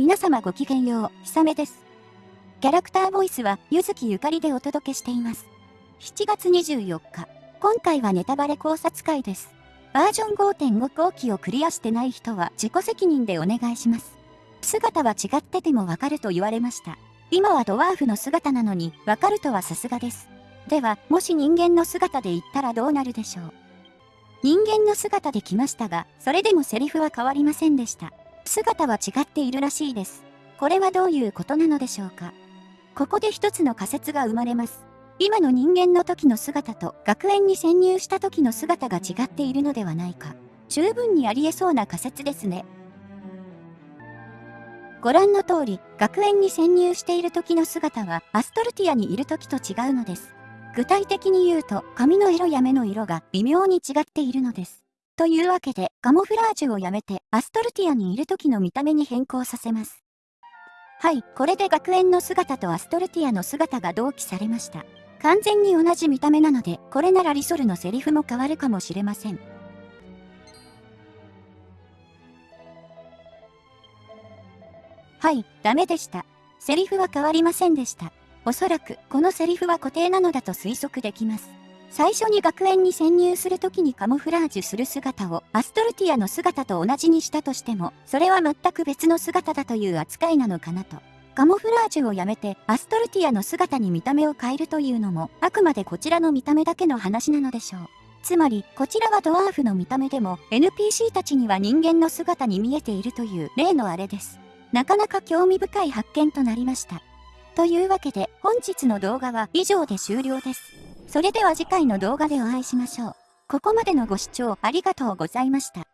皆様ごきげんよう、ひさめです。キャラクターボイスは、ゆずきゆかりでお届けしています。7月24日、今回はネタバレ考察会です。バージョン5.5後期をクリアしてない人は自己責任でお願いします。姿は違っててもわかると言われました。今はドワーフの姿なのに、わかるとはさすがです。では、もし人間の姿で言ったらどうなるでしょう。人間の姿で来ましたが、それでもセリフは変わりませんでした。姿は違っているらしいです。これはどういうことなのでしょうかここで一つの仮説が生まれます。今の人間の時の姿と学園に潜入した時の姿が違っているのではないか。十分にありえそうな仮説ですね。ご覧の通り、学園に潜入している時の姿はアストルティアにいる時と違うのです。具体的に言うと、髪の色や目の色が微妙に違っているのです。というわけで、カモフラージュをやめて、アストルティアにいる時の見た目に変更させます。はい、これで学園の姿とアストルティアの姿が同期されました。完全に同じ見た目なので、これならリソルのセリフも変わるかもしれません。はい、ダメでした。セリフは変わりませんでした。おそらく、このセリフは固定なのだと推測できます。最初に学園に潜入するときにカモフラージュする姿をアストルティアの姿と同じにしたとしても、それは全く別の姿だという扱いなのかなと。カモフラージュをやめてアストルティアの姿に見た目を変えるというのも、あくまでこちらの見た目だけの話なのでしょう。つまり、こちらはドワーフの見た目でも、NPC たちには人間の姿に見えているという例のあれです。なかなか興味深い発見となりました。というわけで、本日の動画は以上で終了です。それでは次回の動画でお会いしましょう。ここまでのご視聴ありがとうございました。